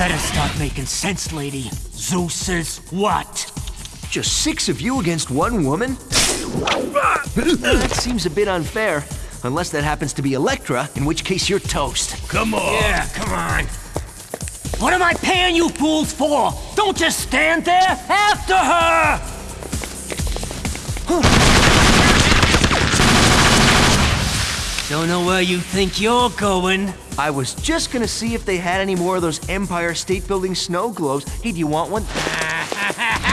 Better start making sense, lady. Zeus is what? Just six of you against one woman? that seems a bit unfair. Unless that happens to be Electra, in which case you're toast. Come on. Yeah, come on. What am I paying you fools for? Don't just stand there! After her! Don't know where you think you're going. I was just gonna see if they had any more of those Empire State Building snow globes. Hey, do you want one?